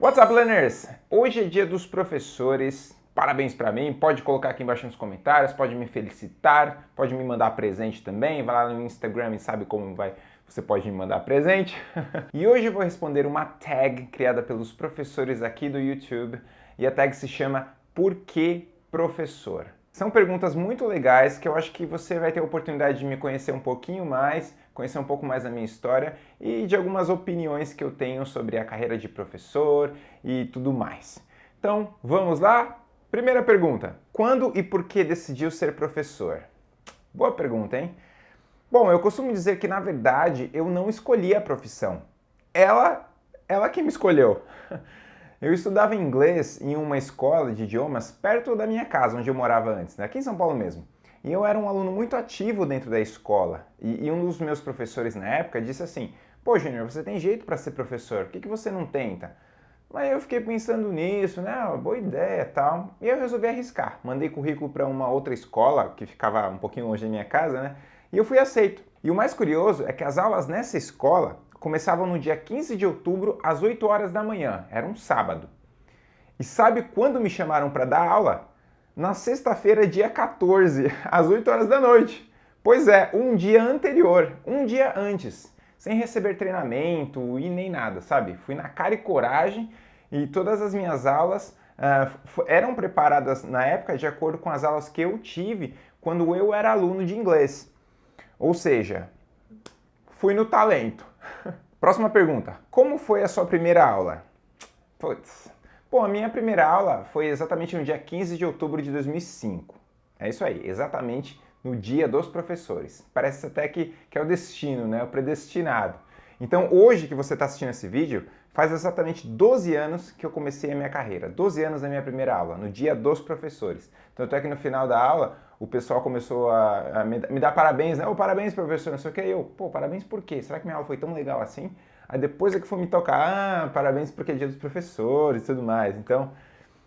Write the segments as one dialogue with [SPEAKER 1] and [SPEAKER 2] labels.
[SPEAKER 1] What's up, learners? Hoje é dia dos professores. Parabéns para mim. Pode colocar aqui embaixo nos comentários, pode me felicitar, pode me mandar presente também. Vai lá no Instagram e sabe como vai. Você pode me mandar presente. e hoje eu vou responder uma tag criada pelos professores aqui do YouTube. E a tag se chama Por que professor? São perguntas muito legais que eu acho que você vai ter a oportunidade de me conhecer um pouquinho mais, conhecer um pouco mais da minha história e de algumas opiniões que eu tenho sobre a carreira de professor e tudo mais. Então, vamos lá? Primeira pergunta, quando e por que decidiu ser professor? Boa pergunta, hein? Bom, eu costumo dizer que, na verdade, eu não escolhi a profissão. Ela, ela que me escolheu. Eu estudava inglês em uma escola de idiomas perto da minha casa, onde eu morava antes, né? aqui em São Paulo mesmo. E eu era um aluno muito ativo dentro da escola. E, e um dos meus professores na época disse assim, pô Júnior, você tem jeito para ser professor, por que, que você não tenta? Mas eu fiquei pensando nisso, né, boa ideia tal. E eu resolvi arriscar. Mandei currículo para uma outra escola, que ficava um pouquinho longe da minha casa, né? E eu fui aceito. E o mais curioso é que as aulas nessa escola começavam no dia 15 de outubro, às 8 horas da manhã. Era um sábado. E sabe quando me chamaram para dar aula? Na sexta-feira, dia 14, às 8 horas da noite. Pois é, um dia anterior, um dia antes, sem receber treinamento e nem nada, sabe? Fui na cara e coragem e todas as minhas aulas uh, eram preparadas na época de acordo com as aulas que eu tive quando eu era aluno de inglês. Ou seja, fui no talento. Próxima pergunta. Como foi a sua primeira aula? Putz. Bom, a minha primeira aula foi exatamente no dia 15 de outubro de 2005. É isso aí, exatamente no dia dos professores. Parece até que, que é o destino, né? o predestinado. Então hoje que você está assistindo esse vídeo, faz exatamente 12 anos que eu comecei a minha carreira. 12 anos na minha primeira aula, no dia dos professores. Tanto é que no final da aula, o pessoal começou a, a me, me, dar parabéns, né? Oh, parabéns, professor, não sei o que. eu, pô, parabéns por quê? Será que minha aula foi tão legal assim? Aí depois é que foi me tocar, ah, parabéns porque é dia dos professores e tudo mais. Então,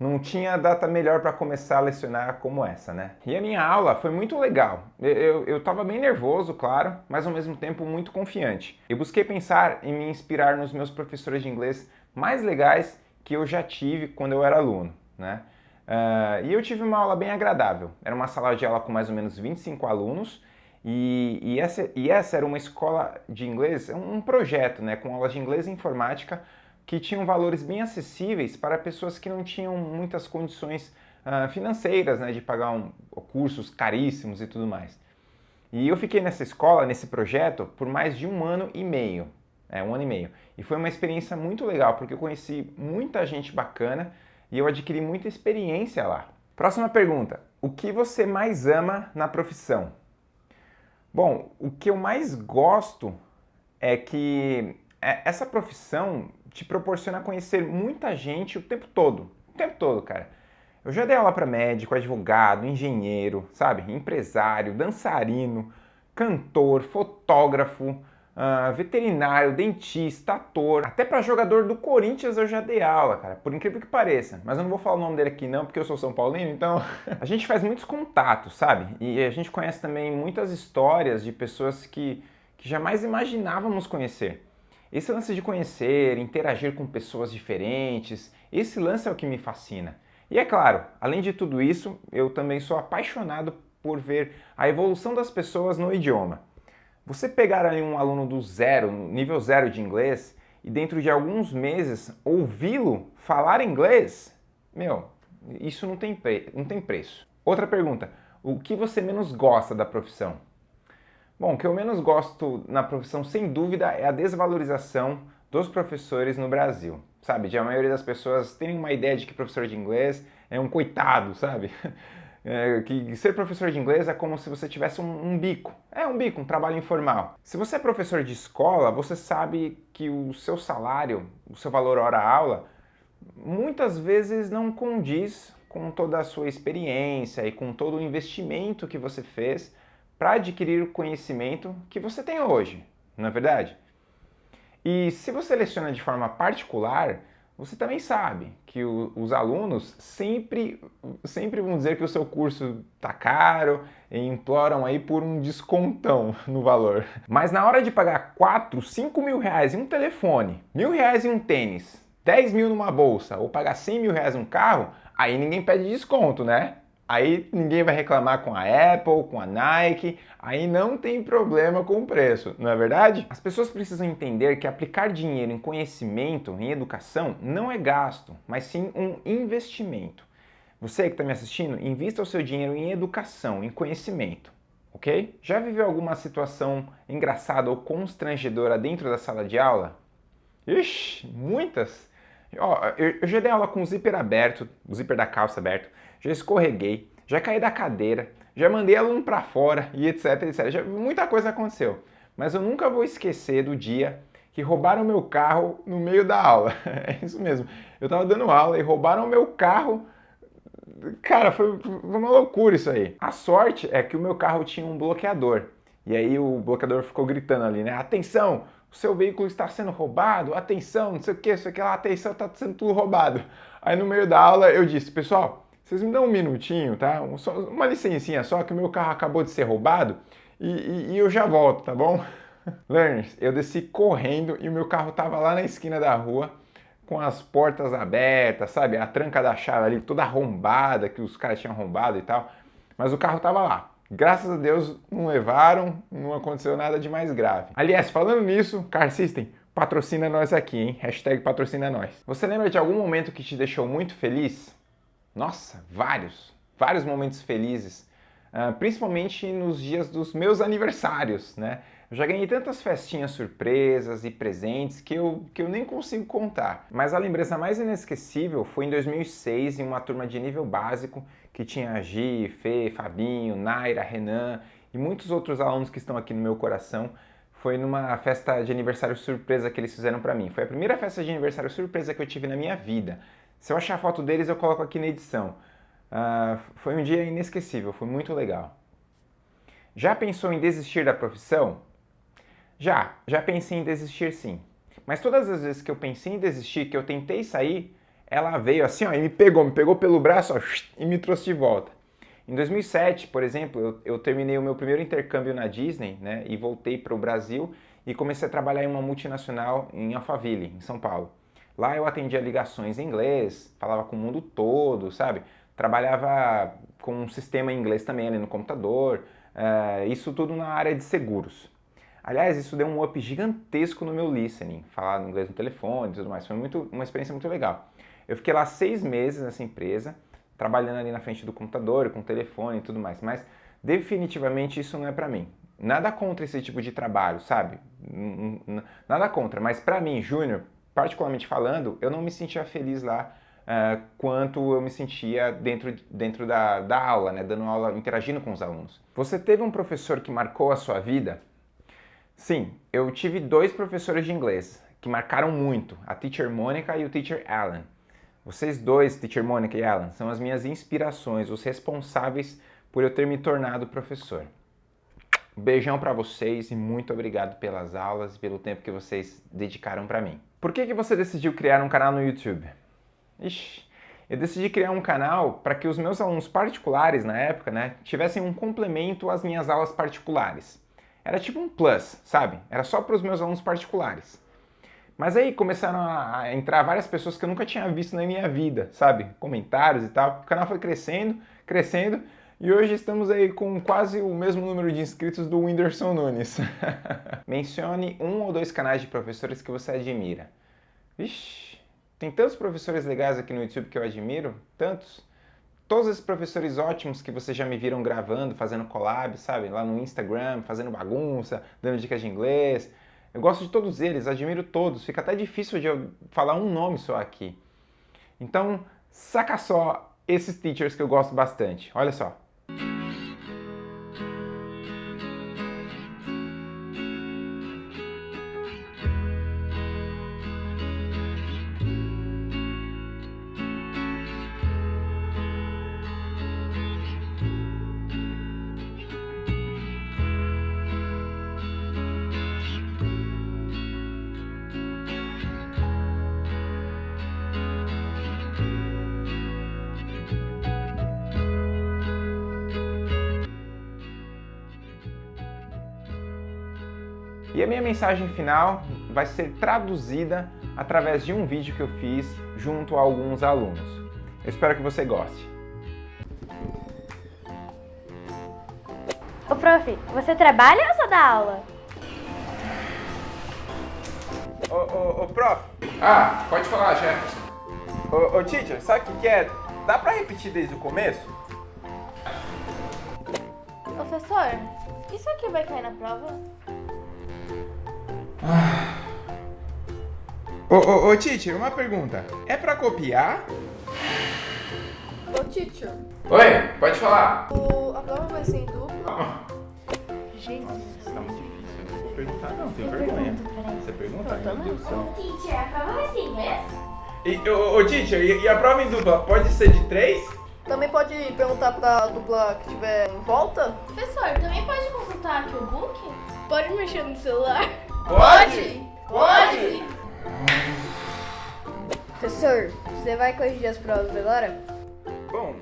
[SPEAKER 1] não tinha data melhor para começar a lecionar como essa, né? E a minha aula foi muito legal. Eu estava bem nervoso, claro, mas ao mesmo tempo muito confiante. Eu busquei pensar em me inspirar nos meus professores de inglês mais legais que eu já tive quando eu era aluno, né? Uh, e eu tive uma aula bem agradável. Era uma sala de aula com mais ou menos 25 alunos e, e, essa, e essa era uma escola de inglês, um projeto né, com aulas de inglês e informática que tinham valores bem acessíveis para pessoas que não tinham muitas condições uh, financeiras né, de pagar um, cursos caríssimos e tudo mais. E eu fiquei nessa escola, nesse projeto, por mais de um ano e meio. É, um ano e meio. E foi uma experiência muito legal, porque eu conheci muita gente bacana e eu adquiri muita experiência lá. Próxima pergunta. O que você mais ama na profissão? Bom, o que eu mais gosto é que é, essa profissão te proporciona conhecer muita gente o tempo todo. O tempo todo, cara. Eu já dei aula para médico, advogado, engenheiro, sabe? Empresário, dançarino, cantor, fotógrafo, uh, veterinário, dentista, ator. Até para jogador do Corinthians eu já dei aula, cara. Por incrível que pareça. Mas eu não vou falar o nome dele aqui não, porque eu sou São Paulino, então... a gente faz muitos contatos, sabe? E a gente conhece também muitas histórias de pessoas que, que jamais imaginávamos conhecer. Esse lance de conhecer, interagir com pessoas diferentes, esse lance é o que me fascina. E é claro, além de tudo isso, eu também sou apaixonado por ver a evolução das pessoas no idioma. Você pegar ali um aluno do zero, nível zero de inglês, e dentro de alguns meses ouvi-lo falar inglês, meu, isso não tem, não tem preço. Outra pergunta, o que você menos gosta da profissão? Bom, o que eu menos gosto na profissão, sem dúvida, é a desvalorização dos professores no Brasil. Sabe, de a maioria das pessoas terem uma ideia de que professor de inglês é um coitado, sabe? É, que ser professor de inglês é como se você tivesse um, um, bico. É um bico, um trabalho informal. Se você é professor de escola, você sabe que o seu salário, o seu valor hora-aula, muitas vezes não condiz com toda a sua experiência e com todo o investimento que você fez para adquirir o conhecimento que você tem hoje, não é verdade? E se você leciona de forma particular, você também sabe que o, os alunos sempre, sempre vão dizer que o seu curso está caro e imploram aí por um descontão no valor. Mas na hora de pagar 4, 5 mil reais em um telefone, mil reais em um tênis, 10 mil numa bolsa ou pagar 100 mil reais num carro, aí ninguém pede desconto, né? Aí ninguém vai reclamar com a Apple, com a Nike, aí não tem problema com o preço, não é verdade? As pessoas precisam entender que aplicar dinheiro em conhecimento, em educação, não é gasto, mas sim um investimento. Você que está me assistindo, invista o seu dinheiro em educação, em conhecimento, ok? Já viveu alguma situação engraçada ou constrangedora dentro da sala de aula? Ixi, muitas! Ó, eu já dei aula com o zíper aberto, o zíper da calça aberto, já escorreguei, já caí da cadeira, já mandei aluno para fora e etc, etc. Já, muita coisa aconteceu. Mas eu nunca vou esquecer do dia que roubaram meu carro no meio da aula. É isso mesmo. Eu tava dando aula e roubaram meu carro. Cara, foi, foi uma loucura isso aí. A sorte é que o meu carro tinha um bloqueador. E aí o bloqueador ficou gritando ali, né? Atenção, o seu veículo está sendo roubado, atenção, não sei o que, não sei o que lá, atenção, está sendo tudo roubado. Aí no meio da aula eu disse, pessoal, vocês me dão um minutinho, tá? Uma licencinha só, que o meu carro acabou de ser roubado e, e, e eu já volto, tá bom? Learners, eu desci correndo e o meu carro tava lá na esquina da rua com as portas abertas, sabe? A tranca da chave ali toda arrombada, que os caras tinham arrombado e tal. Mas o carro tava lá. Graças a Deus não levaram, não aconteceu nada de mais grave. Aliás, falando nisso, Car System, patrocina nós aqui, hein? Hashtag patrocina nós. Você lembra de algum momento que te deixou muito feliz? Nossa, vários, vários momentos felizes, uh, principalmente nos dias dos meus aniversários, né? Eu já ganhei tantas festinhas surpresas e presentes que eu, que eu nem consigo contar. Mas a lembrança mais inesquecível foi em 2006, em uma turma de nível básico, que tinha Gi, Fê, Fabinho, Naira, Renan e muitos outros alunos que estão aqui no meu coração. Foi numa festa de aniversário surpresa que eles fizeram para mim. Foi a primeira festa de aniversário surpresa que eu tive na minha vida. Se eu achar a foto deles, eu coloco aqui na edição. Uh, foi um dia inesquecível, foi muito legal. Já pensou em desistir da profissão? Já, já pensei em desistir sim. Mas todas as vezes que eu pensei em desistir, que eu tentei sair, ela veio assim, ó, e me pegou, me pegou pelo braço ó, e me trouxe de volta. Em 2007, por exemplo, eu, eu terminei o meu primeiro intercâmbio na Disney, né, e voltei para o Brasil e comecei a trabalhar em uma multinacional em Alphaville, em São Paulo. Lá eu atendia ligações em inglês, falava com o mundo todo, sabe? Trabalhava com um sistema em inglês também ali no computador, uh, isso tudo na área de seguros. Aliás, isso deu um up gigantesco no meu listening, falar inglês no telefone e tudo mais, foi muito, uma experiência muito legal. Eu fiquei lá seis meses nessa empresa, trabalhando ali na frente do computador, com telefone e tudo mais, mas definitivamente isso não é para mim. Nada contra esse tipo de trabalho, sabe? Nada contra, mas para mim, Júnior, particularmente falando, eu não me sentia feliz lá uh, quanto eu me sentia dentro, dentro da, da aula, né, dando aula, interagindo com os alunos. Você teve um professor que marcou a sua vida? Sim, eu tive dois professores de inglês que marcaram muito, a Teacher Mônica e o Teacher Alan. Vocês dois, Teacher Mônica e Alan, são as minhas inspirações, os responsáveis por eu ter me tornado professor. Beijão para vocês e muito obrigado pelas aulas e pelo tempo que vocês dedicaram para mim. Por que, que você decidiu criar um canal no YouTube? Ixi, eu decidi criar um canal para que os meus alunos particulares na época, né, tivessem um complemento às minhas aulas particulares. Era tipo um plus, sabe? Era só para os meus alunos particulares. Mas aí começaram a entrar várias pessoas que eu nunca tinha visto na minha vida, sabe? Comentários e tal. O canal foi crescendo, crescendo, e hoje estamos aí com quase o mesmo número de inscritos do Whindersson Nunes. Mencione um ou dois canais de professores que você admira. Vixe, tem tantos professores legais aqui no YouTube que eu admiro, tantos. Todos esses professores ótimos que vocês já me viram gravando, fazendo collab, sabe? Lá no Instagram, fazendo bagunça, dando dicas de inglês. Eu gosto de todos eles, admiro todos. Fica até difícil de eu falar um nome só aqui. Então, saca só esses teachers que eu gosto bastante. Olha só. E a minha mensagem final vai ser traduzida através de um vídeo que eu fiz junto a alguns alunos. Eu espero que você goste.
[SPEAKER 2] Ô, prof, você trabalha ou só dá aula?
[SPEAKER 1] Ô, ô, ô, prof. Ah, pode falar, Jefferson. Ô, ô, teacher, sabe o que, que é? Dá pra repetir desde o começo?
[SPEAKER 2] Professor, isso aqui vai cair na prova?
[SPEAKER 1] Ô, ô, ô, teacher, uma pergunta. É pra copiar?
[SPEAKER 3] Ô, teacher,
[SPEAKER 1] Oi, pode falar.
[SPEAKER 3] o, a prova vai ser em dupla?
[SPEAKER 2] Gente,
[SPEAKER 1] Tá muito difícil, eu não vou perguntar não, tenho vergonha. Você pergunta? Meu Deus do céu.
[SPEAKER 2] Teacher, a prova vai ser em inglês?
[SPEAKER 1] E, ô, ô, teacher, e, e a prova em dupla pode ser de três?
[SPEAKER 3] Também pode perguntar pra dupla que tiver em volta?
[SPEAKER 2] Professor, também pode consultar aqui o book? Pode mexer no celular?
[SPEAKER 1] Pode!
[SPEAKER 3] Professor, você vai corrigir as provas agora?
[SPEAKER 1] Bom,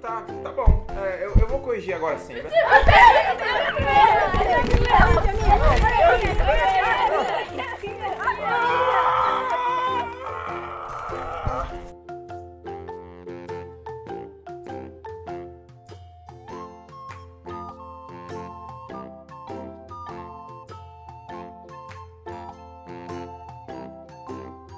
[SPEAKER 1] tá, tá bom. É, eu, eu vou corrigir agora sim. né?